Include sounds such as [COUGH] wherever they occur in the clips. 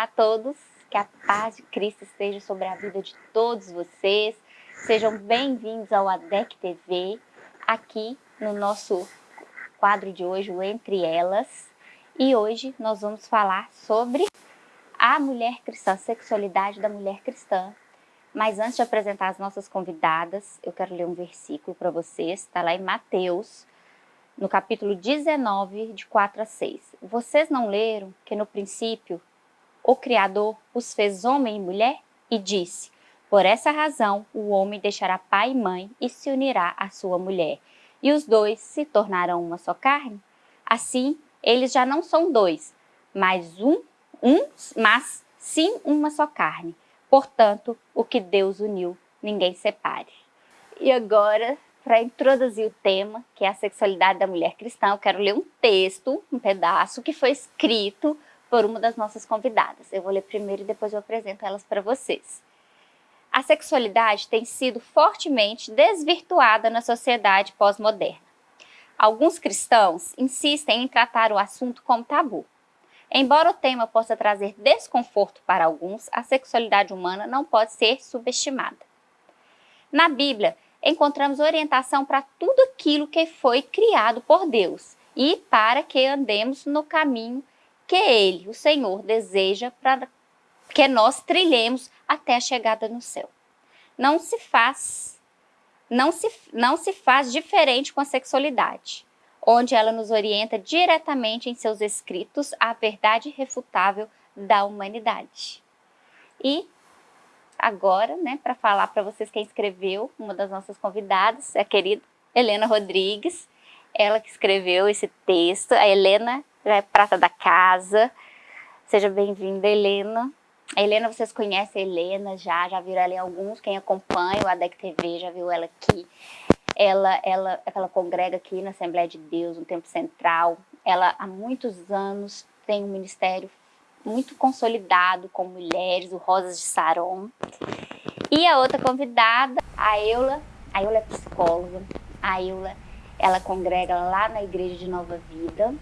Olá a todos, que a paz de Cristo esteja sobre a vida de todos vocês. Sejam bem-vindos ao ADEC TV, aqui no nosso quadro de hoje, o Entre Elas. E hoje nós vamos falar sobre a mulher cristã, a sexualidade da mulher cristã. Mas antes de apresentar as nossas convidadas, eu quero ler um versículo para vocês, está lá em Mateus, no capítulo 19, de 4 a 6. Vocês não leram que no princípio o Criador os fez homem e mulher? E disse, por essa razão o homem deixará pai e mãe e se unirá à sua mulher, e os dois se tornarão uma só carne? Assim, eles já não são dois, mas um, um, mas sim uma só carne. Portanto, o que Deus uniu, ninguém separe. E agora, para introduzir o tema, que é a sexualidade da mulher cristã, eu quero ler um texto, um pedaço, que foi escrito por uma das nossas convidadas. Eu vou ler primeiro e depois eu apresento elas para vocês. A sexualidade tem sido fortemente desvirtuada na sociedade pós-moderna. Alguns cristãos insistem em tratar o assunto como tabu. Embora o tema possa trazer desconforto para alguns, a sexualidade humana não pode ser subestimada. Na Bíblia, encontramos orientação para tudo aquilo que foi criado por Deus e para que andemos no caminho que Ele, o Senhor, deseja para que nós trilhemos até a chegada no céu. Não se faz, não se, não se faz diferente com a sexualidade, onde ela nos orienta diretamente em seus escritos a verdade irrefutável da humanidade. E agora, né, para falar para vocês quem escreveu, uma das nossas convidadas, a querida Helena Rodrigues, ela que escreveu esse texto. A Helena já é prata da casa. Seja bem-vinda, Helena. A Helena, vocês conhecem a Helena já, já viram ela em alguns, quem acompanha o ADEC TV já viu ela aqui. Ela, ela, ela congrega aqui na Assembleia de Deus, no Tempo Central. Ela, há muitos anos, tem um ministério muito consolidado com mulheres, o Rosas de Saron. E a outra convidada, a Eula, a Eula é psicóloga, a Eula, ela congrega lá na Igreja de Nova Vida,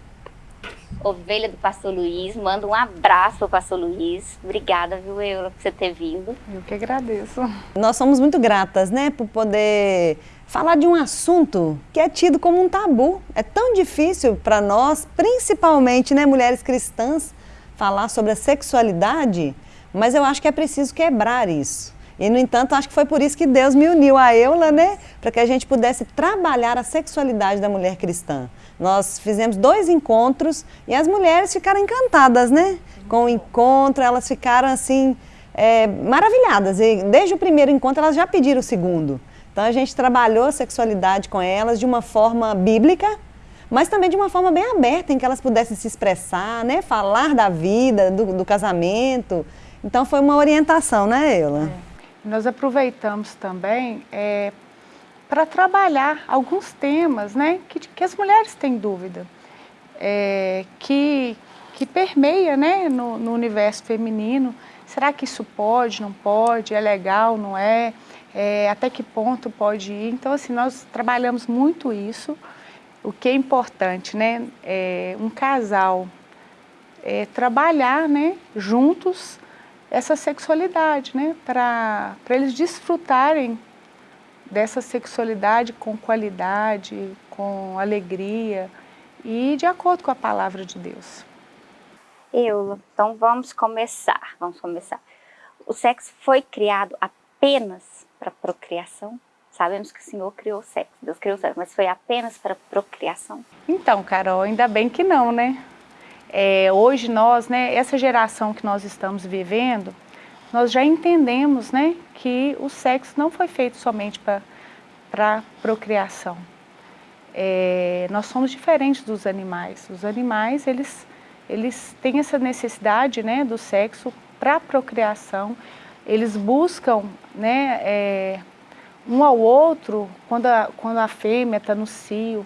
ovelha do pastor Luiz. Manda um abraço pro pastor Luiz. Obrigada, viu, Eula, por você ter vindo. Eu que agradeço. Nós somos muito gratas, né, por poder falar de um assunto que é tido como um tabu. É tão difícil para nós, principalmente, né, mulheres cristãs, falar sobre a sexualidade, mas eu acho que é preciso quebrar isso. E, no entanto, acho que foi por isso que Deus me uniu a Eula, né? Para que a gente pudesse trabalhar a sexualidade da mulher cristã. Nós fizemos dois encontros e as mulheres ficaram encantadas, né? Com o encontro, elas ficaram assim, é, maravilhadas. E desde o primeiro encontro elas já pediram o segundo. Então a gente trabalhou a sexualidade com elas de uma forma bíblica, mas também de uma forma bem aberta, em que elas pudessem se expressar, né? Falar da vida, do, do casamento. Então foi uma orientação, né, Eula? É. Nós aproveitamos também é, para trabalhar alguns temas né, que, que as mulheres têm dúvida, é, que, que permeia né, no, no, universo feminino. Será que isso pode, não pode, é legal, não é? é? Até que ponto pode ir? Então, assim, nós trabalhamos muito isso. O que é importante, né? É, um casal é, trabalhar né, juntos essa sexualidade, né? Para eles desfrutarem dessa sexualidade com qualidade, com alegria e de acordo com a palavra de Deus. Eula, então vamos começar, vamos começar. O sexo foi criado apenas para procriação? Sabemos que o Senhor criou o sexo, Deus criou o sexo, mas foi apenas para procriação? Então, Carol, ainda bem que não, né? É, hoje nós, né, essa geração que nós estamos vivendo, nós já entendemos né, que o sexo não foi feito somente para procriação. É, nós somos diferentes dos animais. Os animais, eles, eles têm essa necessidade né, do sexo para procriação. Eles buscam né, é, um ao outro quando a, quando a fêmea está no cio.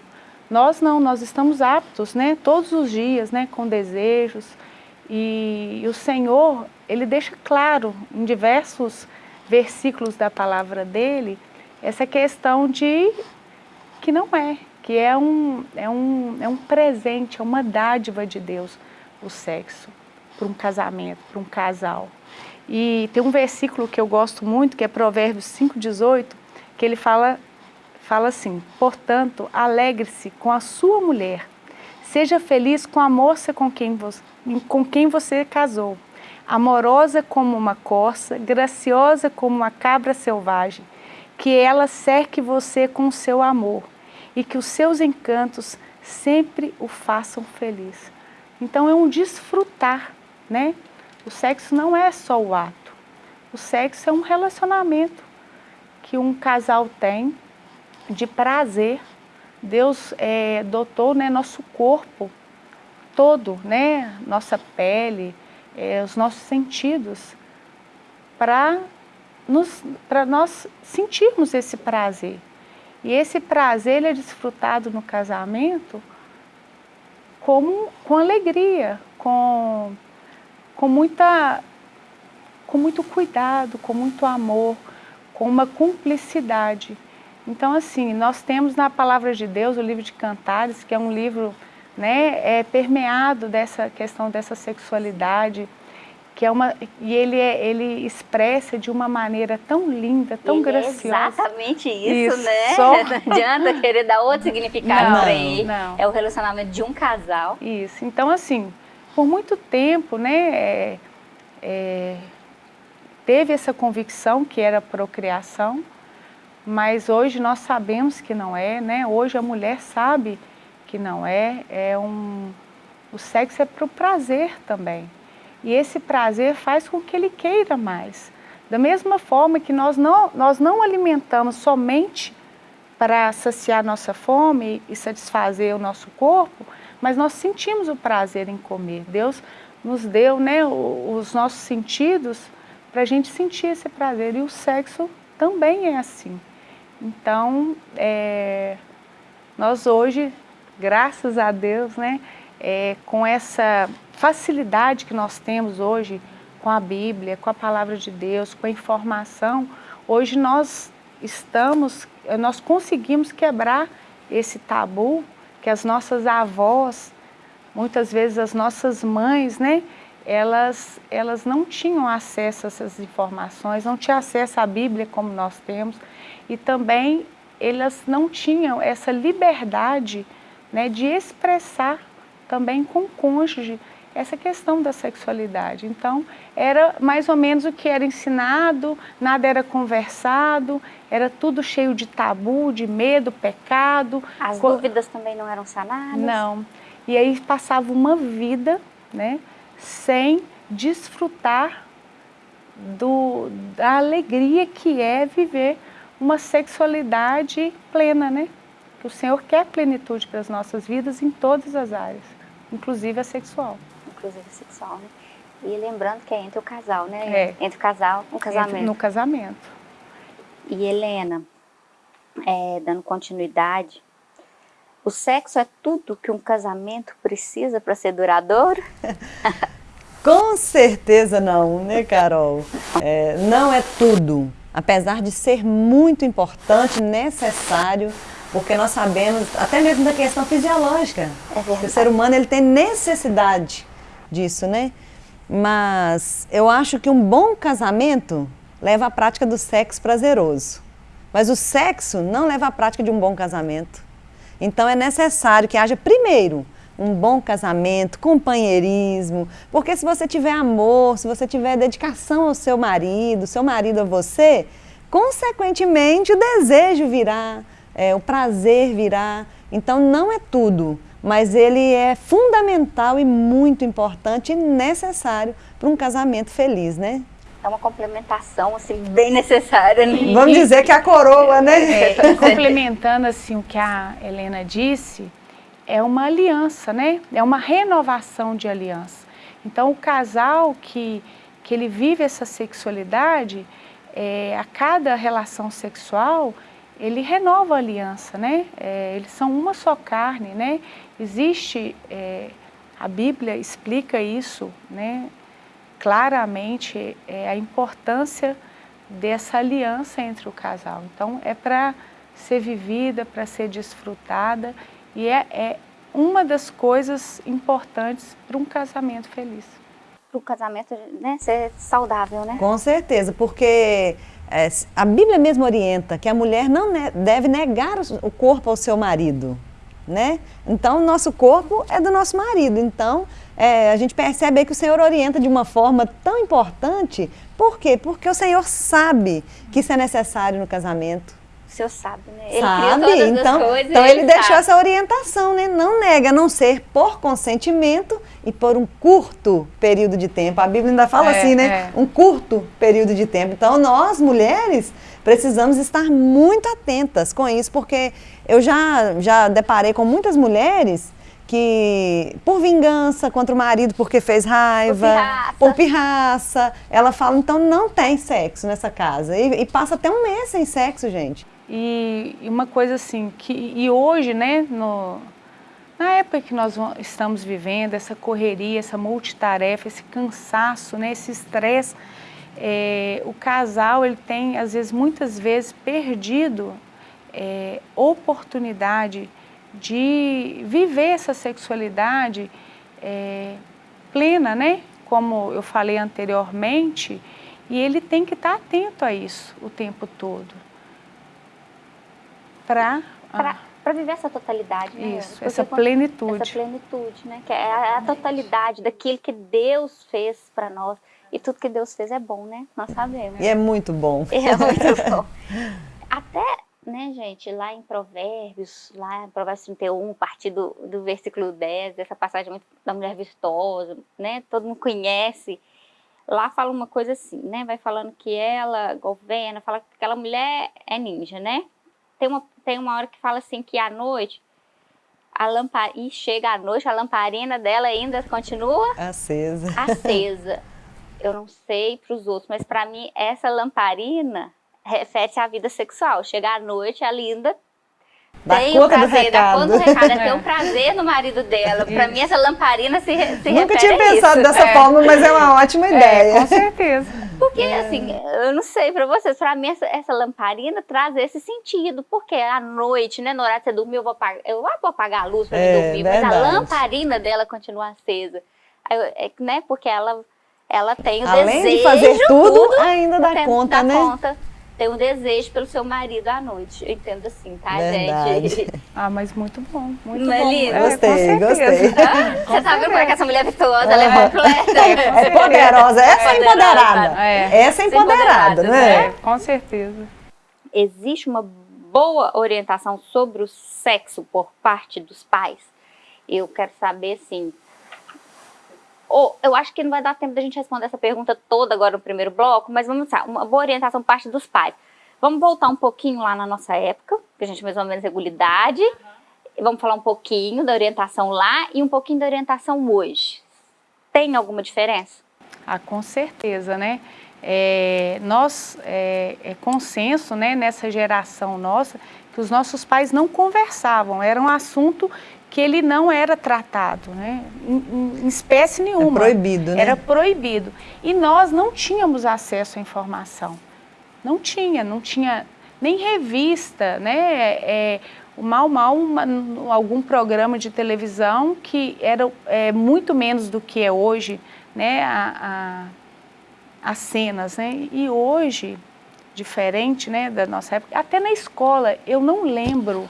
Nós não, nós estamos aptos né, todos os dias né, com desejos, e, e o Senhor, Ele deixa claro em diversos versículos da palavra dEle, essa questão de que não é, que é um, é um, é um presente, é uma dádiva de Deus, o sexo. para um casamento, para um casal. E tem um versículo que eu gosto muito, que é Provérbios 5,18, que ele fala, fala assim, portanto, alegre-se com a sua mulher, seja feliz com a moça com quem, você, com quem você casou, amorosa como uma corça, graciosa como uma cabra selvagem, que ela cerque você com seu amor e que os seus encantos sempre o façam feliz. Então é um desfrutar, né? O sexo não é só o ato. O sexo é um relacionamento que um casal tem de prazer. Deus é, dotou né, nosso corpo todo, né, nossa pele, é, os nossos sentidos, para nós sentirmos esse prazer. E esse prazer ele é desfrutado no casamento como, com alegria, com, com, muita, com muito cuidado, com muito amor, com uma cumplicidade. Então, assim, nós temos na Palavra de Deus o livro de Cantares, que é um livro né, é, permeado dessa questão dessa sexualidade, que é uma e ele é, ele expressa de uma maneira tão linda, tão ele graciosa. É exatamente isso, isso. né? Só... [LAUGHS] Não adianta querer dar outro significado para ele. Não. É o relacionamento de um casal. Isso. Então assim, por muito tempo, né, é, é, teve essa convicção que era procriação, mas hoje nós sabemos que não é, né? Hoje a mulher sabe que não é. É um o sexo é para o prazer também. E esse prazer faz com que ele queira mais. Da mesma forma que nós não, nós não alimentamos somente para saciar nossa fome e satisfazer o nosso corpo, mas nós sentimos o prazer em comer. Deus nos deu né, os nossos sentidos para a gente sentir esse prazer. E o sexo também é assim. Então, é, nós hoje, graças a Deus, né, é, com essa facilidade que nós temos hoje com a Bíblia, com a Palavra de Deus, com a informação, hoje nós estamos, nós conseguimos quebrar esse tabu que as nossas avós, muitas vezes as nossas mães, né, elas, elas não tinham acesso a essas informações, não tinham acesso à Bíblia como nós temos, e também elas não tinham essa liberdade né, de expressar também com o cônjuge essa questão da sexualidade. Então, era mais ou menos o que era ensinado, nada era conversado, era tudo cheio de tabu, de medo, pecado. As dúvidas também não eram sanadas? Não. E aí passava uma vida né, sem desfrutar do, da alegria que é viver uma sexualidade plena, né? Que o Senhor quer plenitude para as nossas vidas em todas as áreas, inclusive a sexual inclusive sexual, né? E lembrando que é entre o casal, né? É. Entre o casal, um casamento. Entre, no casamento. E Helena, é, dando continuidade, o sexo é tudo que um casamento precisa para ser duradouro? [LAUGHS] Com certeza não, né, Carol? É, não é tudo, apesar de ser muito importante, necessário, porque nós sabemos, até mesmo da questão fisiológica, é que o ser humano ele tem necessidade disso, né? Mas eu acho que um bom casamento leva à prática do sexo prazeroso. Mas o sexo não leva à prática de um bom casamento. Então é necessário que haja primeiro um bom casamento, companheirismo, porque se você tiver amor, se você tiver dedicação ao seu marido, seu marido a você, consequentemente o desejo virá, é, o prazer virá. Então não é tudo, mas ele é fundamental e muito importante e necessário para um casamento feliz, né? É uma complementação, assim, bem necessária. Né? Vamos dizer que a coroa, né? É, complementando, assim, o que a Helena disse, é uma aliança, né? É uma renovação de aliança. Então, o casal que, que ele vive essa sexualidade, é, a cada relação sexual, ele renova a aliança, né? É, eles são uma só carne, né? Existe, é, a Bíblia explica isso, né? Claramente, é, a importância dessa aliança entre o casal. Então, é para ser vivida, para ser desfrutada e é, é uma das coisas importantes para um casamento feliz. para o casamento né, ser saudável, né? Com certeza, porque é, a Bíblia mesmo orienta que a mulher não ne deve negar o corpo ao seu marido, né? Então, o nosso corpo é do nosso marido. Então, é, a gente percebe que o Senhor orienta de uma forma tão importante. Por quê? Porque o Senhor sabe que isso é necessário no casamento. O Senhor sabe, né? Ele sabe, então, então ele, ele deixou sabe. essa orientação, né? Não nega, a não ser por consentimento e por um curto período de tempo. A Bíblia ainda fala é, assim, né? É. Um curto período de tempo. Então, nós, mulheres, precisamos estar muito atentas com isso, porque eu já, já deparei com muitas mulheres que por vingança contra o marido porque fez raiva, por pirraça, por pirraça ela fala, então não tem sexo nessa casa. E, e, passa até um mês sem sexo, gente. E, uma coisa assim, que, e hoje, né, no, na época que nós estamos vivendo, essa correria, essa multitarefa, esse cansaço, né, esse estresse, é, o casal ele tem, às vezes, muitas vezes, perdido é, oportunidade de viver essa sexualidade é, plena, né? Como eu falei anteriormente, e ele tem que estar atento a isso o tempo todo. Para para viver essa totalidade, né? Isso, Porque essa plenitude. Essa plenitude, né? Que é a, a totalidade daquilo que Deus fez para nós. E tudo que Deus fez é bom, né? Nós sabemos. E é muito bom. É muito [LAUGHS] bom. Até né, gente, lá em Provérbios, lá em Provérbios 31, a partir do, do versículo 10, essa passagem da mulher virtuosa, né, todo mundo conhece, lá fala uma coisa assim, né, vai falando que ela governa, fala que aquela mulher é ninja, né, tem uma, tem uma hora que fala assim que à noite, a lampar e chega à noite, a lamparina dela ainda continua acesa. [LAUGHS] Acesa. Eu não sei para os outros, mas para mim essa lamparina refere à vida sexual. Chegar à noite, a linda dá tem o prazer, dá conta do recado, é. tem um [LAUGHS] prazer no marido dela. Para mim, essa lamparina se, se Nunca tinha pensado dessa é. forma, mas é uma ótima é, ideia. com certeza. Porque, é. assim, eu não sei para vocês, para mim, essa, essa, lamparina traz esse sentido. Porque à noite, né, na hora de você dormir, eu vou apagar, eu vou apagar a luz para é, dormir, verdade. mas a lamparina dela continua acesa. Aí, é, né, porque ela, ela tem o Além desejo... Além de fazer tudo, tudo ainda dá conta, dá né? Conta ter um desejo pelo seu marido à noite. Eu entendo assim, tá, Verdade. gente? [LAUGHS] Ah, mas muito bom, muito Não é bom. É gostei, gostei. [LAUGHS] Você tá vendo como é que essa mulher virtuosa, ela é completa? É poderosa, essa é empoderada. É. Essa é empoderada, né? É, com certeza. Existe uma boa orientação sobre o sexo por parte dos pais? Eu quero saber, assim, eu acho que não vai dar tempo da gente responder essa pergunta toda agora no primeiro bloco, mas vamos lá, uma boa orientação parte dos pais. Vamos voltar um pouquinho lá na nossa época, que a gente mais ou menos regularidade. Uhum. Vamos falar um pouquinho da orientação lá e um pouquinho da orientação hoje. Tem alguma diferença? Ah, com certeza, né? É, nós, é, é consenso né, nessa geração nossa, que os nossos pais não conversavam, era um assunto que ele não era tratado, né? em, em espécie é nenhuma. É proibido, né? Era proibido. E nós não tínhamos acesso à informação. Não tinha, não tinha nem revista, né? É, mal, mal, uma, algum programa de televisão que era é, muito menos do que é hoje, né? A, a, as cenas, né? E hoje, diferente, né, da nossa época, até na escola, eu não lembro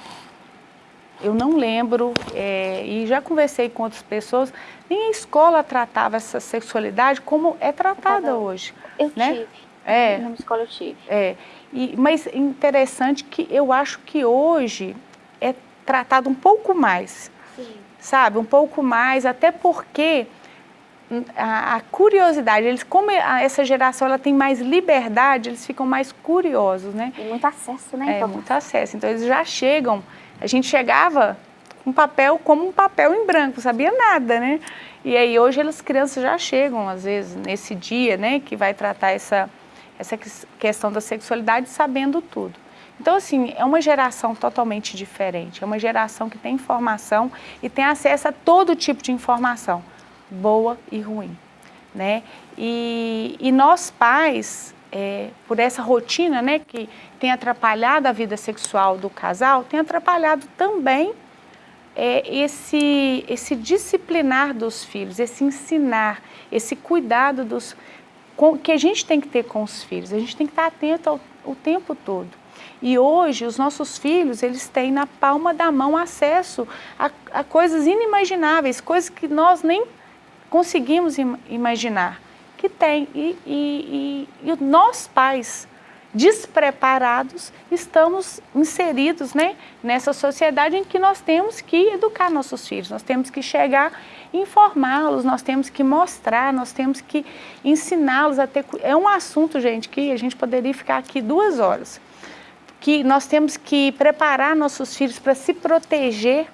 eu não lembro, é, e já conversei com outras pessoas, nem a escola tratava essa sexualidade como é tratada hoje. Eu né? tive. É. Na escola eu tive. É. E, mas interessante que eu acho que hoje é tratado um pouco mais. Sim. Sabe? Um pouco mais, até porque a, a, curiosidade, eles como essa geração ela tem mais liberdade, eles ficam mais curiosos, né? E muito acesso, né? É, então. muito acesso. Então eles já chegam a gente chegava com papel como um papel em branco, sabia nada, né? E aí hoje as crianças já chegam, às vezes, nesse dia, né, que vai tratar essa, essa questão da sexualidade sabendo tudo. Então, assim, é uma geração totalmente diferente, é uma geração que tem informação e tem acesso a todo tipo de informação, boa e ruim, né? E, e nós pais, é, por essa rotina né, que tem atrapalhado a vida sexual do casal, tem atrapalhado também é esse, esse disciplinar dos filhos, esse ensinar, esse cuidado dos, com, que a gente tem que ter com os filhos. A gente tem que estar atento ao, o tempo todo. E hoje os nossos filhos, eles têm na palma da mão acesso a, a coisas inimagináveis, coisas que nós nem conseguimos im imaginar que tem. E, e, e, e nós pais, despreparados, estamos inseridos né, nessa sociedade em que nós temos que educar nossos filhos, nós temos que chegar informá-los, nós temos que mostrar, nós temos que ensiná-los a ter... É um assunto, gente, que a gente poderia ficar aqui duas horas, que nós temos que preparar nossos filhos para se proteger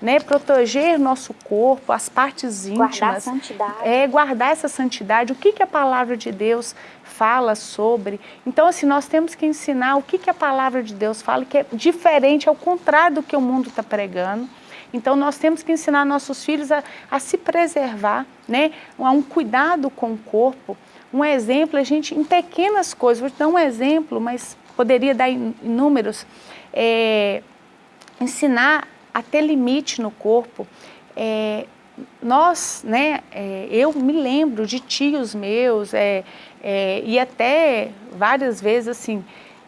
né, proteger nosso corpo, as partes íntimas. Guardar a santidade. É, guardar essa santidade. O que, que a palavra de Deus fala sobre. Então, assim, nós temos que ensinar o que, que a palavra de Deus fala, que é diferente, ao contrário do que o mundo está pregando. Então, nós temos que ensinar nossos filhos a, a se preservar, né? a um cuidado com o corpo. Um exemplo, a gente, em pequenas coisas, vou te dar um exemplo, mas poderia dar inúmeros. É, ensinar a ter limite no corpo. É, nós, né, é, eu me lembro de tios meus é, é, e até várias vezes assim,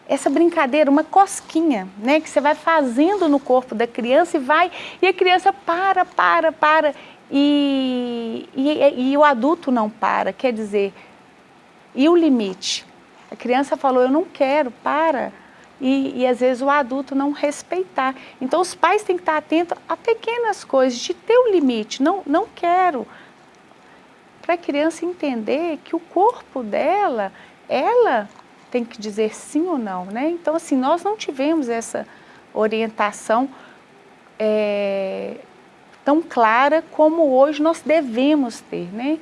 essa brincadeira, uma cosquinha, né, que você vai fazendo no corpo da criança e vai, e a criança para, para, para, e, e, e o adulto não para, quer dizer, e o limite? A criança falou, eu não quero, para e, e, às vezes o adulto não respeitar. Então os pais têm que estar atentos a pequenas coisas, de ter o um limite, não, não quero. Para a criança entender que o corpo dela, ela tem que dizer sim ou não. Né? Então assim, nós não tivemos essa orientação é, tão clara como hoje nós devemos ter, né?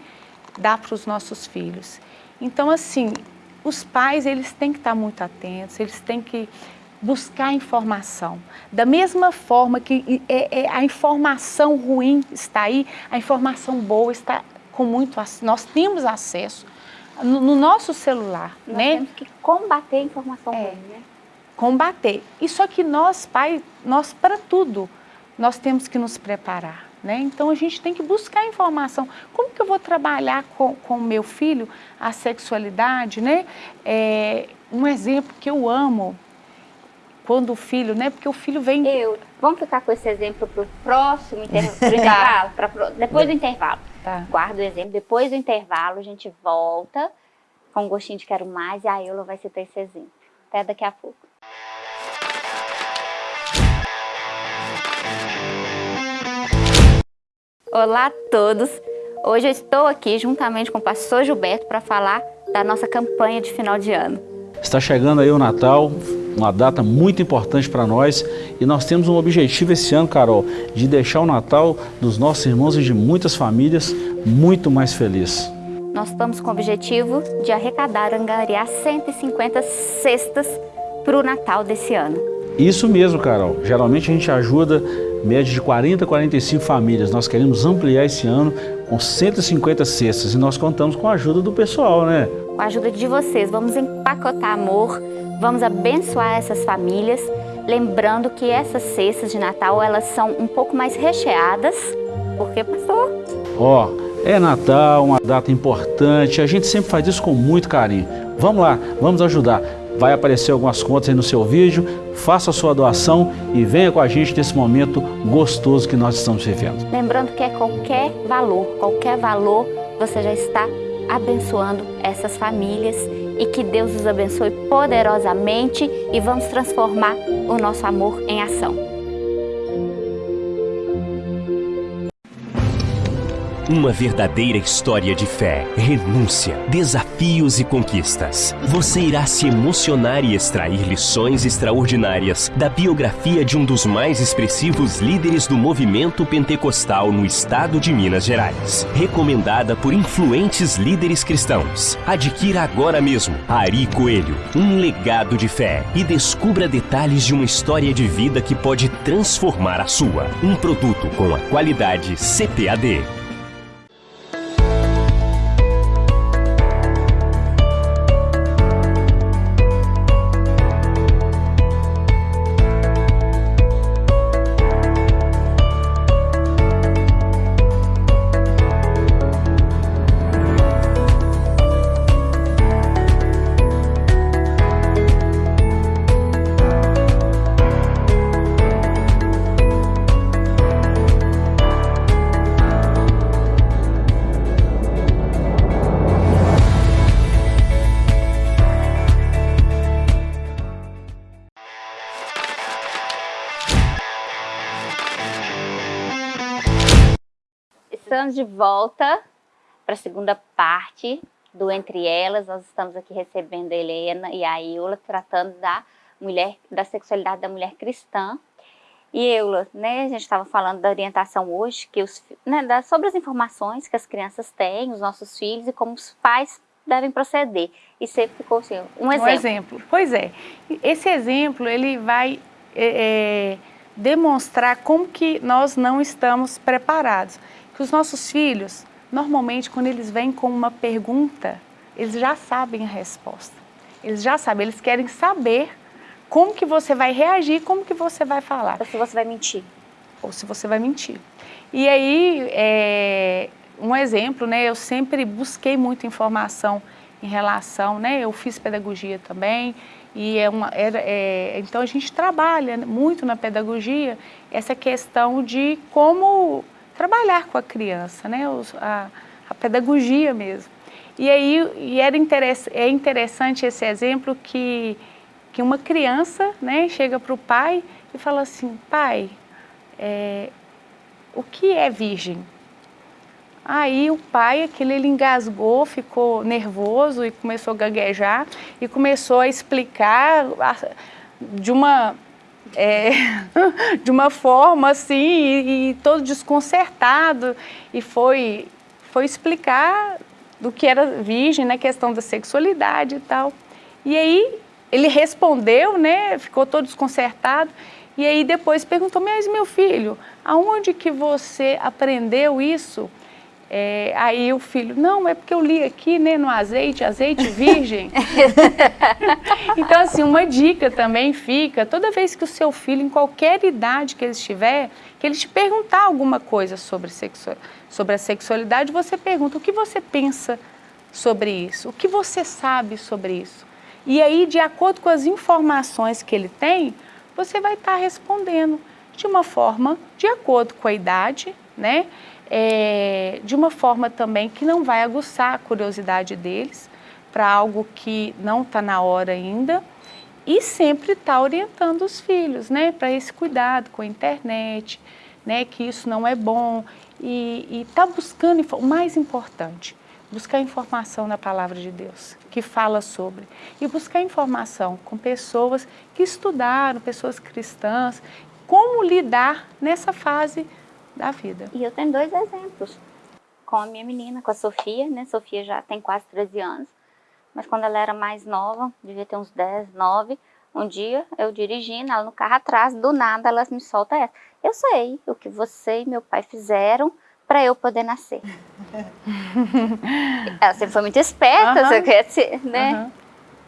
dar para os nossos filhos. Então assim, os pais eles têm que estar muito atentos, eles têm que buscar informação. Da mesma forma que é, é, a informação ruim está aí, a informação boa está com muito nós temos acesso no, no nosso celular, nós né? temos que combater a informação é, ruim, né? Combater. E só que nós, pais, nós para tudo, nós temos que nos preparar. Né? Então a gente tem que buscar informação. Como que eu vou trabalhar com o meu filho a sexualidade? Né? É, um exemplo que eu amo, quando o filho, né? Porque o filho vem... Eu, vamos ficar com esse exemplo para o próximo inter... [LAUGHS] intervalo? Pra, depois do intervalo. Tá. Guarda o exemplo. Depois do intervalo a gente volta com um gostinho de quero mais e a Eula vai citar esse exemplo. Até daqui a pouco. Olá a todos! Hoje eu estou aqui juntamente com o pastor Gilberto para falar da nossa campanha de final de ano. Está chegando aí o Natal, uma data muito importante para nós e nós temos um objetivo esse ano, Carol, de deixar o Natal dos nossos irmãos e de muitas famílias muito mais feliz. Nós estamos com o objetivo de arrecadar, angariar 150 cestas para o Natal desse ano. Isso mesmo, Carol. Geralmente a gente ajuda média de 40 a 45 famílias. Nós queremos ampliar esse ano com 150 cestas e nós contamos com a ajuda do pessoal, né? Com a ajuda de vocês, vamos empacotar amor, vamos abençoar essas famílias, lembrando que essas cestas de Natal, elas são um pouco mais recheadas, porque, pastor? Ó, oh, é Natal, uma data importante, a gente sempre faz isso com muito carinho. Vamos lá, vamos ajudar. Vai aparecer algumas contas aí no seu vídeo, faça a sua doação e venha com a gente nesse momento gostoso que nós estamos vivendo. Lembrando que é qualquer valor, qualquer valor, você já está abençoando essas famílias e que Deus os abençoe poderosamente e vamos transformar o nosso amor em ação. Uma verdadeira história de fé, renúncia, desafios e conquistas. Você irá se emocionar e extrair lições extraordinárias da biografia de um dos mais expressivos líderes do movimento pentecostal no estado de Minas Gerais. Recomendada por influentes líderes cristãos. Adquira agora mesmo Ari Coelho, um legado de fé e descubra detalhes de uma história de vida que pode transformar a sua. Um produto com a qualidade CPAD. De volta para a segunda parte do Entre Elas. Nós estamos aqui recebendo a Helena e a Eula, tratando da mulher, da sexualidade da mulher cristã. E Eula, né, a gente estava falando da orientação hoje, que os, né, da, sobre as informações que as crianças têm, os nossos filhos, e como os pais devem proceder. E você ficou assim, um exemplo. Um exemplo. Pois é. Esse exemplo, ele vai é, é, demonstrar como que nós não estamos preparados. Que os nossos filhos, normalmente, quando eles vêm com uma pergunta, eles já sabem a resposta. Eles já sabem, eles querem saber como que você vai reagir, como que você vai falar. Ou se você vai mentir. Ou se você vai mentir. E aí, é, um exemplo, né, eu sempre busquei muita informação em relação, né, eu fiz pedagogia também, e é uma, era, é, então a gente trabalha muito na pedagogia essa questão de como trabalhar com a criança, né, a, a pedagogia mesmo. E aí e era interess, é interessante esse exemplo que que uma criança né, chega para o pai e fala assim, pai, é, o que é virgem? Aí o pai, aquele ele engasgou, ficou nervoso e começou a gaguejar e começou a explicar de uma, é, [LAUGHS] de uma forma assim, e, e, todo desconcertado e foi, foi explicar do que era virgem, na né, questão da sexualidade e tal. E aí ele respondeu, né, ficou todo desconcertado, e aí depois perguntou, mas meu filho, aonde que você aprendeu isso? É, aí o filho, não, é porque eu li aqui né, no azeite, azeite virgem. [LAUGHS] então, assim, uma dica também fica, toda vez que o seu filho, em qualquer idade que ele estiver, que ele te perguntar alguma coisa sobre, sobre a sexualidade, você pergunta, o que você pensa sobre isso? O que você sabe sobre isso? E aí, de acordo com as informações que ele tem, você vai estar tá respondendo de uma forma de acordo com a idade, né? É, de uma forma também que não vai aguçar a curiosidade deles para algo que não está na hora ainda e sempre está orientando os filhos, né? Para esse cuidado com a internet, né? Que isso não é bom e está buscando o mais importante, buscar informação na palavra de Deus, que fala sobre, e buscar informação com pessoas que estudaram, pessoas cristãs, como lidar nessa fase da vida. E eu tenho dois exemplos, com a minha menina, com a Sofia, né? Sofia já tem quase 13 anos, mas quando ela era mais nova, devia ter uns 10, 9, um dia eu dirigindo, ela no carro atrás, do nada ela me solta essa. Eu sei o que você e meu pai fizeram para eu poder nascer. [LAUGHS] Ela sempre foi muito esperta, uhum. você né? Uhum.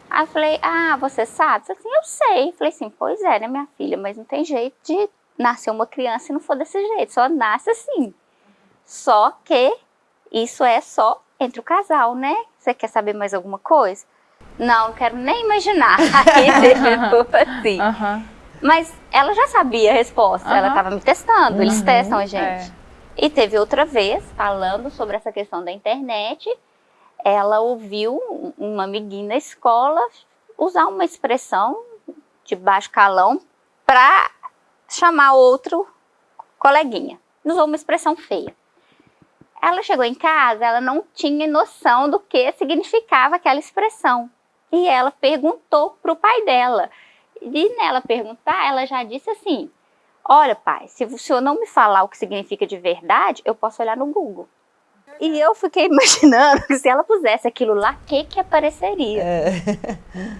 Aí eu falei, ah, você sabe? Eu, assim, eu sei. Eu falei assim, pois é, né, minha filha, mas não tem jeito de nascer uma criança e não for desse jeito, só nasce assim. Só que isso é só entre o casal, né? Você quer saber mais alguma coisa? Não, não quero nem imaginar. [LAUGHS] assim. Uhum. Mas ela já sabia a resposta, ela estava me testando, eles uhum. testam a gente. É. E teve outra vez, falando sobre essa questão da internet, ela ouviu uma amiguinha na escola usar uma expressão de baixo calão para chamar outro coleguinha. Usou uma expressão feia. Ela chegou em casa, ela não tinha noção do que significava aquela expressão. E ela perguntou para o pai dela. E nela perguntar, ela já disse assim, Olha, pai, se o senhor não me falar o que significa de verdade, eu posso olhar no Google. E eu fiquei [LAUGHS] imaginando que se ela pusesse aquilo lá, o que que apareceria? É.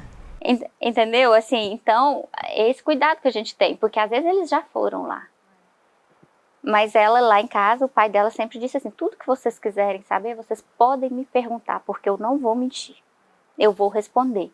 [LAUGHS] Entendeu? Assim, então, é esse cuidado que a gente tem, porque às vezes eles já foram lá. Mas ela lá em casa, o pai dela sempre disse assim, tudo que vocês quiserem saber, vocês podem me perguntar, porque eu não vou mentir. Eu vou responder.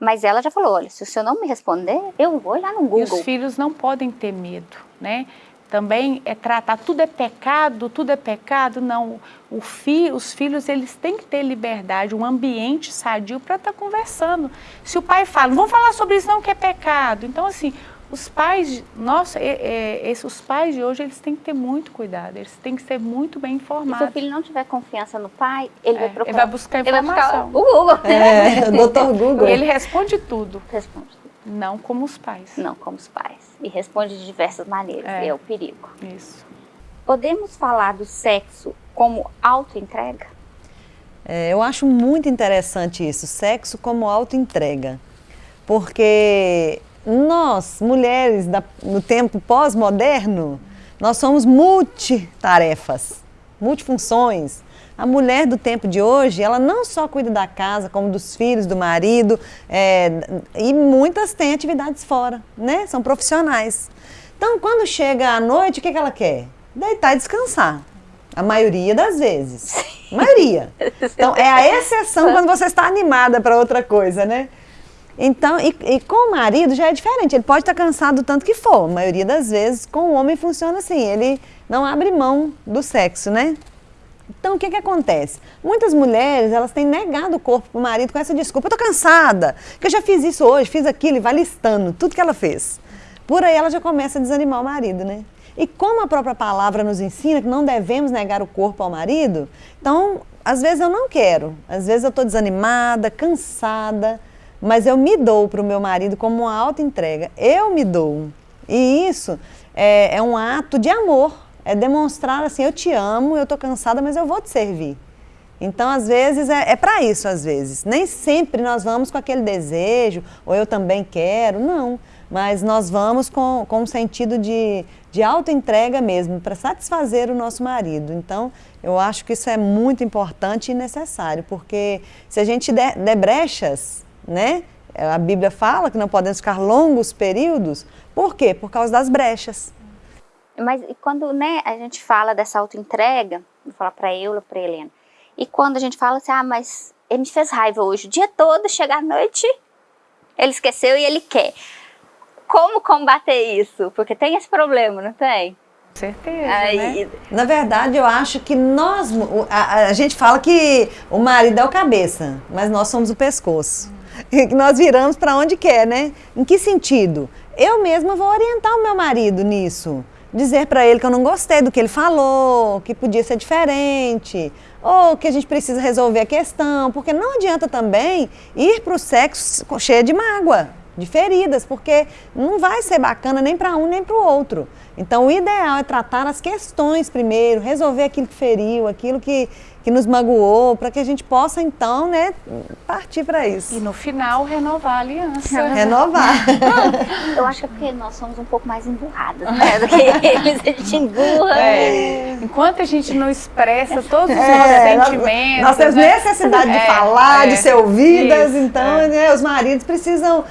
Mas ela já falou, olha, se o senhor não me responder, eu vou olhar no Google. E os filhos não podem ter medo, né? Também é tratar, tudo é pecado, tudo é pecado, não. O fi, os filhos, eles têm que ter liberdade, um ambiente sadio para estar tá conversando. Se o pai fala, não vamos falar sobre isso não que é pecado. Então, assim, os pais, nossa, é, é, os pais de hoje, eles têm que ter muito cuidado, eles têm que ser muito bem informados. se o filho não tiver confiança no pai, ele é, vai procurar. Ele vai buscar informação. Ele vai buscar o Google. É, o doutor Google. Ele responde tudo. Responde tudo. Não como os pais. Não como os pais. E responde de diversas maneiras, é, é o perigo. Isso. podemos falar do sexo como autoentrega? É, eu acho muito interessante isso, sexo como autoentrega. Porque nós, mulheres da, no tempo pós-moderno, nós somos multitarefas, multifunções. A mulher do tempo de hoje, ela não só cuida da casa, como dos filhos, do marido, é, e muitas têm atividades fora, né? São profissionais. Então, quando chega à noite, o que, que ela quer? Deitar e descansar. A maioria das vezes. A maioria. [LAUGHS] Então, é a exceção quando você está animada para outra coisa, né? Então, e, e, com o marido já é diferente. Ele pode estar cansado tanto que for. A maioria das vezes, com o homem funciona assim. Ele não abre mão do sexo, né? Então, o que, que acontece? Muitas mulheres, elas têm negado o corpo para o marido com essa desculpa. Eu estou cansada, que eu já fiz isso hoje, fiz aquilo, e vai listando tudo que ela fez. Por aí ela já começa a desanimar o marido, né? E como a própria palavra nos ensina que não devemos negar o corpo ao marido, então, às vezes eu não quero. Às vezes eu estou desanimada, cansada, mas eu me dou para o meu marido como uma alta entrega. Eu me dou. E isso é, é um ato de amor é demonstrar assim, eu te amo, eu estou cansada, mas eu vou te servir. Então, às vezes, é, é para isso, às vezes. Nem sempre nós vamos com aquele desejo, ou eu também quero, não. Mas nós vamos com, com um sentido de, de auto-entrega mesmo, para satisfazer o nosso marido. Então, eu acho que isso é muito importante e necessário, porque se a gente der, der brechas, né? A Bíblia fala que não podemos ficar longos períodos. Por quê? Por causa das brechas. Mas quando né, a gente fala dessa autoentrega, vou falar para eu, para Helena, e quando a gente fala assim, ah, mas ele me fez raiva hoje, o dia todo, chega à noite, ele esqueceu e ele quer. Como combater isso? Porque tem esse problema, não tem? certeza, Aí, né? Na verdade, eu acho que nós, a, a, gente fala que o marido é o cabeça, mas nós somos o pescoço. Hum. Que [LAUGHS] nós viramos para onde quer, né? Em que sentido? Eu mesma vou orientar o meu marido nisso dizer para ele que eu não gostei do que ele falou, que podia ser diferente, ou que a gente precisa resolver a questão, porque não adianta também ir para o sexo cheio de mágoa, de feridas, porque não vai ser bacana nem para um nem para o outro. Então, o ideal é tratar as questões primeiro, resolver aquilo que feriu, aquilo que, que nos magoou, para que a gente possa, então, né, partir para isso. E no final, renovar a aliança. [LAUGHS] Renovar. [LAUGHS] Eu acho que é porque nós somos um pouco mais emburradas, né, do que eles, a gente emburra. É. Enquanto a gente não expressa todos os é, nossos sentimentos. Nós, temos né? necessidade de é, falar, de é. ser ouvidas, isso, então, é. né, os maridos precisam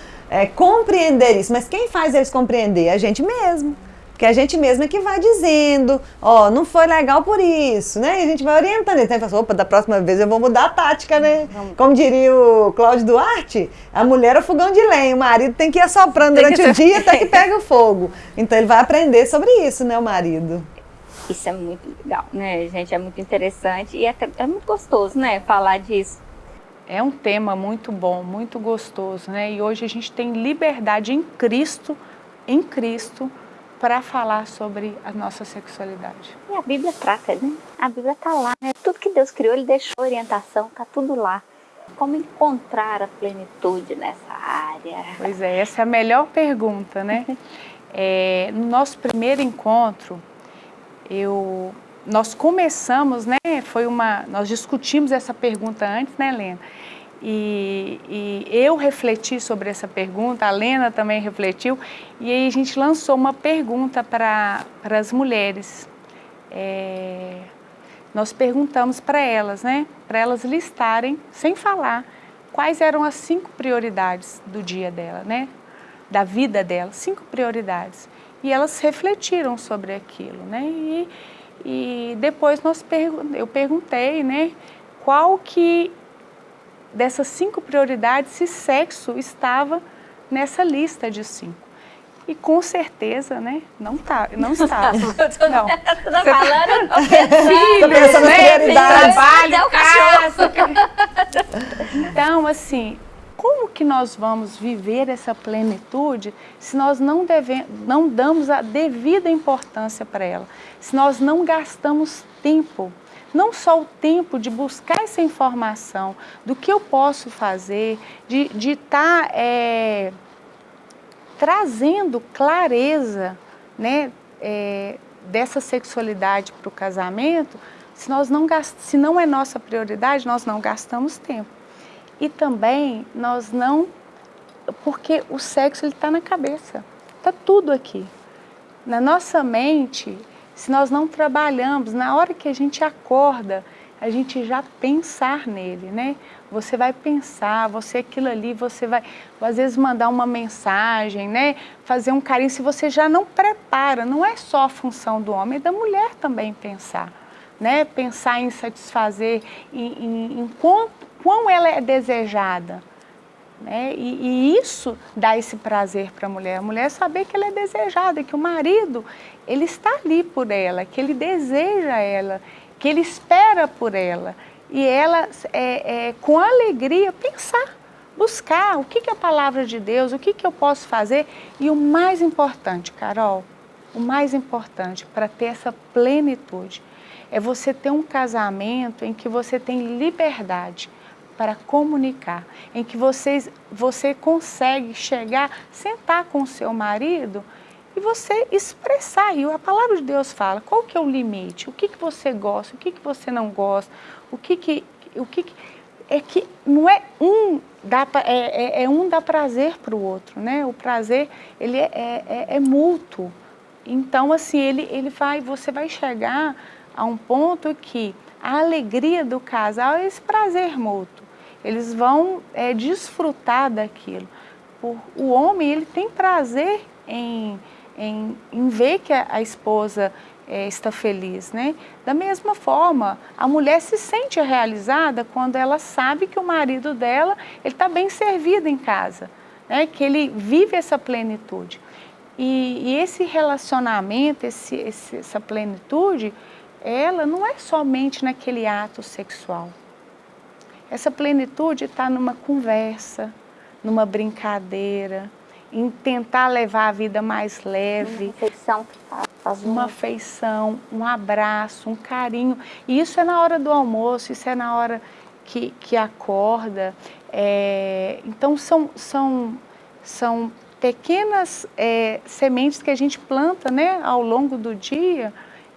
compreender isso. Mas quem faz eles compreender? A gente mesmo que a gente mesma é que vai dizendo, ó, oh, não foi legal por isso, né? E a gente vai orientando. Então, fala, opa, da próxima vez eu vou mudar a tática, né? Como diria o Cláudio Duarte, a mulher é o fogão de lenha, o marido tem que ir assoprando tem durante o dia até que pega o fogo. Então ele vai aprender sobre isso, né, o marido. Isso é muito legal, né, gente? É muito interessante e é, é muito gostoso, né, falar disso. É um tema muito bom, muito gostoso, né? E hoje a gente tem liberdade em Cristo, em Cristo, para falar sobre a nossa sexualidade. E a Bíblia trata, né? A Bíblia está lá, né? Tudo que Deus criou, Ele deixou orientação, está tudo lá. Como encontrar a plenitude nessa área? Pois é, essa é a melhor pergunta, né? [LAUGHS] é, no nosso primeiro encontro, eu, nós começamos, né? Foi uma, nós discutimos essa pergunta antes, né, Helena? E, e, eu refleti sobre essa pergunta, a Lena também refletiu, e aí a gente lançou uma pergunta para as mulheres. É, nós perguntamos para elas, né, para elas listarem, sem falar, quais eram as cinco prioridades do dia dela, né, da vida dela, cinco prioridades. E elas refletiram sobre aquilo, né, e, e depois nós eu perguntei, né, qual que dessas cinco prioridades se sexo estava nessa lista de cinco. E com certeza, né, não tá, não [LAUGHS] está. não. [LAUGHS] Tô falando, filhos, né, trabalho, casa. Então, assim, como que nós vamos viver essa plenitude se nós não, deve, não damos a devida importância para ela? Se nós não gastamos tempo não só o tempo de buscar essa informação do que eu posso fazer, de estar de tá, é, trazendo clareza, né, é, dessa sexualidade para o casamento, se, nós não gast... se não é nossa prioridade, nós não gastamos tempo. E também nós não... Porque o sexo está na cabeça, está tudo aqui. Na nossa mente, se nós não trabalhamos, na hora que a gente acorda, a gente já pensar nele, né? Você vai pensar, você aquilo ali, você vai às vezes mandar uma mensagem, né? Fazer um carinho, se você já não prepara, não é só a função do homem, é da mulher também pensar, né? Pensar em satisfazer, em, em, em quanto, quão ela é desejada, né? E, e, isso dá esse prazer para a mulher. A mulher saber que ela é desejada, que o marido ele está ali por ela, que ele deseja ela, que ele espera por ela. E ela, é, é, com alegria, pensar, buscar o que, que é a palavra de Deus, o que, que eu posso fazer. E o mais importante, Carol, o mais importante para ter essa plenitude é você ter um casamento em que você tem liberdade para comunicar, em que vocês, você consegue chegar, sentar com o seu marido e você expressar. E a palavra de Deus fala qual que é o limite, o que, que você gosta, o que, que você não gosta, o que que... O que, que é que não é um dá é, é, é um dá prazer para o outro, né? O prazer ele é, é, é, é, mútuo. Então assim ele ele vai você vai chegar a um ponto que a alegria do casal é esse prazer mútuo. Eles vão é, desfrutar daquilo. O homem ele tem prazer em em, em ver que a, a esposa é, está feliz, né? Da mesma forma, a mulher se sente realizada quando ela sabe que o marido dela está bem servido em casa, né? Que ele vive essa plenitude. E, e esse relacionamento, esse, esse, essa plenitude, ela não é somente naquele ato sexual. Essa plenitude está numa conversa, numa brincadeira, em tentar levar a vida mais leve. Uma afeição que faz Uma afeição, um abraço, um carinho. E isso é na hora do almoço, isso é na hora que, que acorda. É, então são, são, são pequenas é, sementes que a gente planta né, ao longo do dia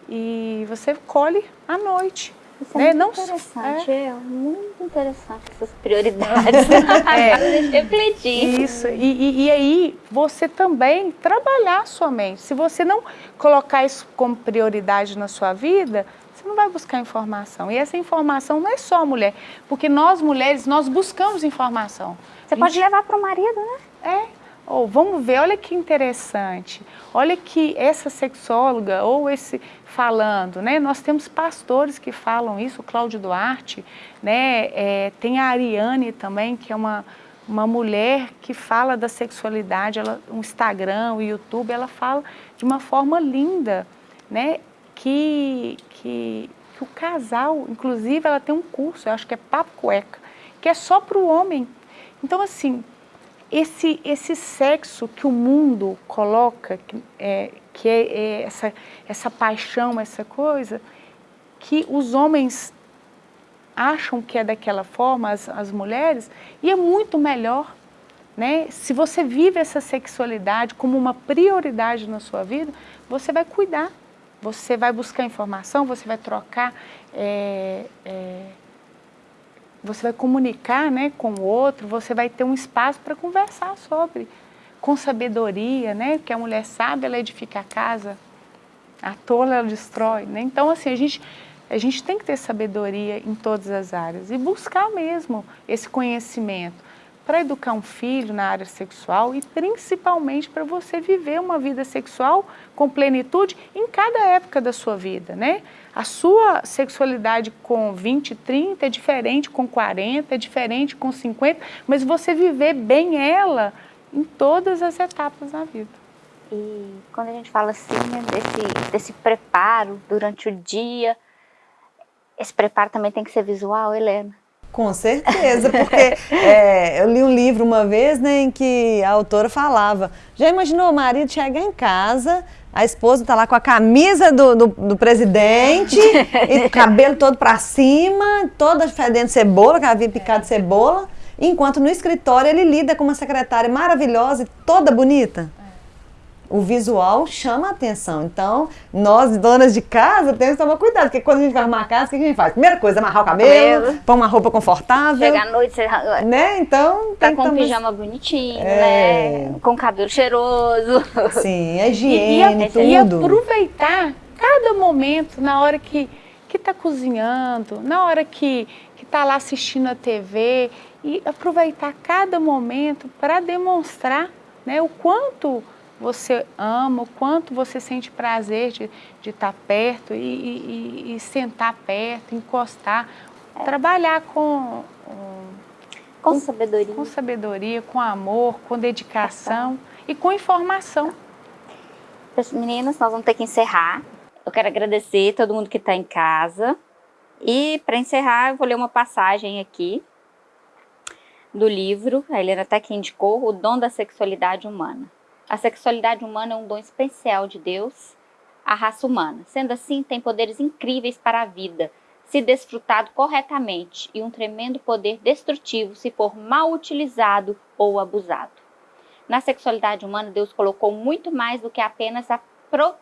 e você colhe à noite. Isso é né? muito Não, interessante, é. é. muito interessante essas prioridades. [LAUGHS] é. refletir. Isso, e, e, e, aí você também trabalhar a sua mente. Se você não colocar isso como prioridade na sua vida, você não vai buscar informação. E essa informação não é só a mulher, porque nós mulheres, nós buscamos informação. Você pode levar para o marido, né? É. Ou oh, vamos ver, olha que interessante. Olha que essa sexóloga ou esse falando, né? Nós temos pastores que falam isso, o Cláudio Duarte, né? É, tem a Ariane também, que é uma, uma mulher que fala da sexualidade, ela, o Instagram, o YouTube, ela fala de uma forma linda, né? Que, que, que o casal, inclusive ela tem um curso, eu acho que é Papo Cueca, que é só para o homem. Então assim, esse, esse sexo que o mundo coloca, que é, que é, é essa, essa paixão, essa coisa, que os homens acham que é daquela forma, as, as mulheres, e é muito melhor. Né? Se você vive essa sexualidade como uma prioridade na sua vida, você vai cuidar, você vai buscar informação, você vai trocar é, é, você vai comunicar né, com o outro, você vai ter um espaço para conversar sobre, com sabedoria, né? Porque a mulher sabe, ela edifica a casa, a tola ela destrói, né? Então, assim, a gente, a gente tem que ter sabedoria em todas as áreas e buscar mesmo esse conhecimento para educar um filho na área sexual e principalmente para você viver uma vida sexual com plenitude em cada época da sua vida, né? A sua sexualidade com 20, 30 é diferente com 40, é diferente com 50, mas você viver bem ela em todas as etapas da vida. E quando a gente fala assim, né, desse, desse preparo durante o dia, esse preparo também tem que ser visual, Helena? Com certeza, porque [LAUGHS] é, eu li um livro uma vez né, em que a autora falava, já imaginou o marido chegar em casa, a esposa está lá com a camisa do, do, do presidente, [LAUGHS] e o cabelo todo para cima, toda fedendo cebola, que havia picado cebola, enquanto no escritório ele lida com uma secretária maravilhosa e toda bonita. O visual chama a atenção. Então, nós, donas de casa, temos que tomar cuidado, porque quando a gente vai arrumar a casa, o que a gente faz? Primeira coisa, amarrar o cabelo, Cabelo. pôr uma roupa confortável. Chega à noite, você Né? Então, tá com um pijama bonitinho, É. né? Com cabelo cheiroso. Sim, a [LAUGHS] E, e, higiene, a- e tudo. aproveitar cada momento, na hora que que está cozinhando, na hora que está lá assistindo a TV, e aproveitar cada momento para demonstrar né, o quanto você ama, o quanto você sente prazer de estar perto e, e- e- sentar perto, encostar, trabalhar com, Com sabedoria. com sabedoria, com amor, com dedicação e com informação. Meninas, nós vamos ter que encerrar. Eu quero agradecer todo mundo que está em casa. E para encerrar, eu vou ler uma passagem aqui do livro, a Helena até que indicou, O Dom da Sexualidade Humana. A sexualidade humana é um dom especial de Deus à raça humana. Sendo assim, tem poderes incríveis para a vida, se desfrutado corretamente, e um tremendo poder destrutivo se for mal utilizado ou abusado. Na sexualidade humana, Deus colocou muito mais do que apenas a pro-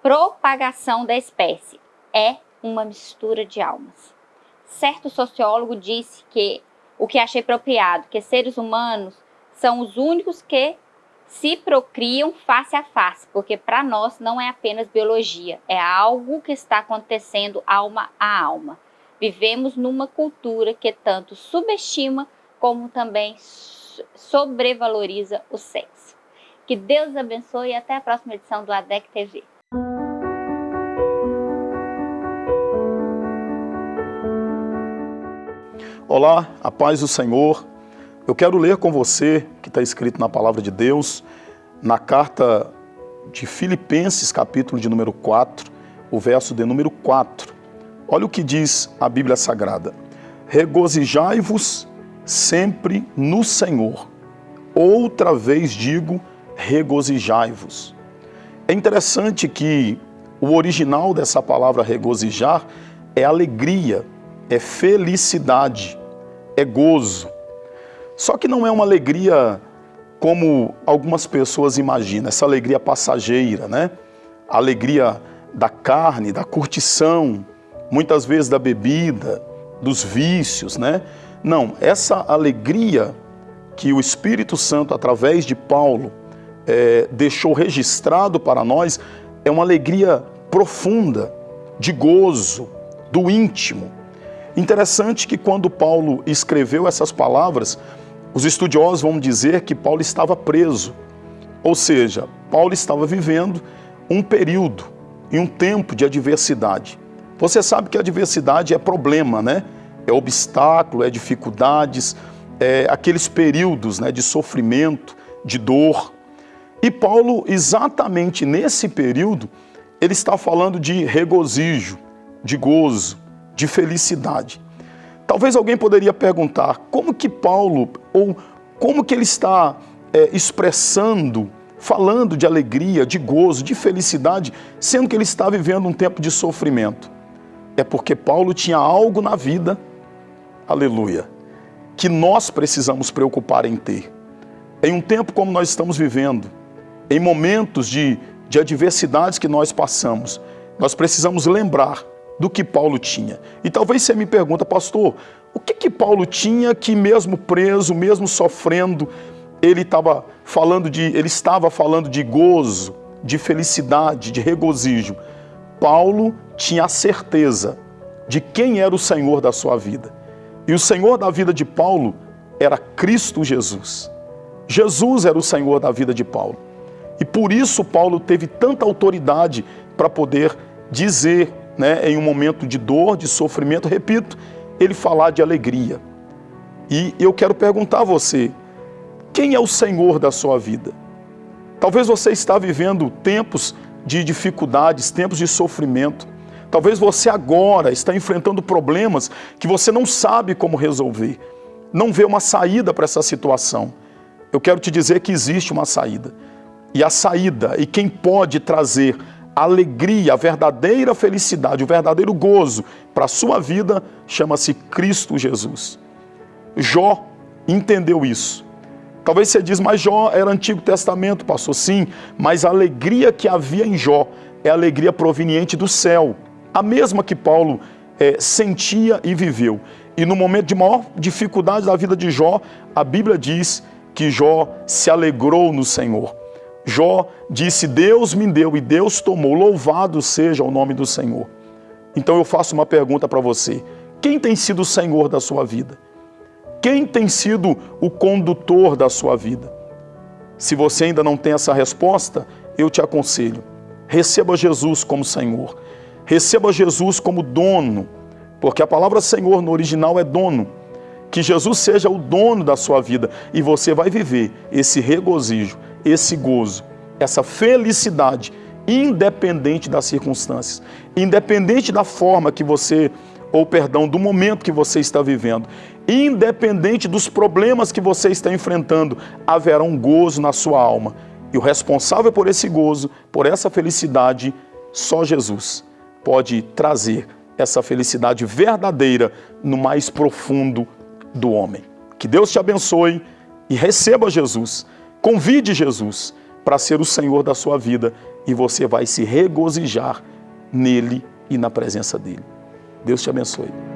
propagação da espécie. É uma mistura de almas. Certo sociólogo disse que o que achei apropriado, que seres humanos são os únicos que se procriam face a face, porque para nós não é apenas biologia, é algo que está acontecendo alma a alma. Vivemos numa cultura que tanto subestima como também so- sobrevaloriza o sexo. Que Deus abençoe e até a próxima edição do ADEC TV. Olá, a paz do Senhor. Eu quero ler com você, que está escrito na palavra de Deus, na carta de Filipenses, capítulo de número 4, o verso de número 4. Olha o que diz a Bíblia Sagrada. Regozijai-vos sempre no Senhor. Outra vez digo, regozijai-vos. É interessante que o original dessa palavra regozijar é alegria, é felicidade, é gozo. Só que não é uma alegria como algumas pessoas imaginam, essa alegria passageira, né? A alegria da carne, da curtição, muitas vezes da bebida, dos vícios, né? Não, essa alegria que o Espírito Santo, através de Paulo, eh, deixou registrado para nós, é uma alegria profunda, de gozo, do íntimo. Interessante que quando Paulo escreveu essas palavras, os estudiosos vão dizer que Paulo estava preso. Ou seja, Paulo estava vivendo um período e um tempo de adversidade. Você sabe que a adversidade é problema, né? É obstáculo, é dificuldades, é aqueles períodos né, de sofrimento, de dor. E Paulo, exatamente nesse período, ele está falando de regozijo, de gozo, de felicidade. Talvez alguém poderia perguntar como que Paulo, ou como que ele está é, expressando, falando de alegria, de gozo, de felicidade, sendo que ele está vivendo um tempo de sofrimento. É porque Paulo tinha algo na vida, aleluia, que nós precisamos preocupar em ter. Em um tempo como nós estamos vivendo, em momentos de, de adversidades que nós passamos, nós precisamos lembrar do que Paulo tinha. E talvez você me pergunta, pastor, o que que Paulo tinha que mesmo preso, mesmo sofrendo, ele estava falando de, ele estava falando de gozo, de felicidade, de regozijo. Paulo tinha a certeza de quem era o Senhor da sua vida. E o Senhor da vida de Paulo era Cristo Jesus. Jesus era o Senhor da vida de Paulo. E por isso Paulo teve tanta autoridade para poder dizer, né, em um momento de dor, de sofrimento, repito, ele falar de alegria. E eu quero perguntar a você, quem é o Senhor da sua vida? Talvez você está vivendo tempos de dificuldades, tempos de sofrimento. Talvez você agora está enfrentando problemas que você não sabe como resolver. Não vê uma saída para essa situação. Eu quero te dizer que existe uma saída. E a saída, e quem pode trazer alegria, a verdadeira felicidade, o verdadeiro gozo para a sua vida, chama-se Cristo Jesus. Jó entendeu isso. Talvez você diz, mas Jó era Antigo Testamento, pastor. Sim, mas a alegria que havia em Jó é a alegria proveniente do céu. A mesma que Paulo é, sentia e viveu. E no momento de maior dificuldade da vida de Jó, a Bíblia diz que Jó se alegrou no Senhor. Jó disse: Deus me deu e Deus tomou, louvado seja o nome do Senhor. Então eu faço uma pergunta para você: quem tem sido o Senhor da sua vida? Quem tem sido o condutor da sua vida? Se você ainda não tem essa resposta, eu te aconselho: receba Jesus como Senhor, receba Jesus como dono, porque a palavra Senhor no original é dono. Que Jesus seja o dono da sua vida e você vai viver esse regozijo, esse gozo, essa felicidade, independente das circunstâncias, independente da forma que você, ou perdão, do momento que você está vivendo, independente dos problemas que você está enfrentando, haverá um gozo na sua alma. E o responsável por esse gozo, por essa felicidade, só Jesus pode trazer essa felicidade verdadeira no mais profundo do homem. Que Deus te abençoe e receba Jesus. Convide Jesus para ser o Senhor da sua vida e você vai se regozijar nele e na presença dele. Deus te abençoe.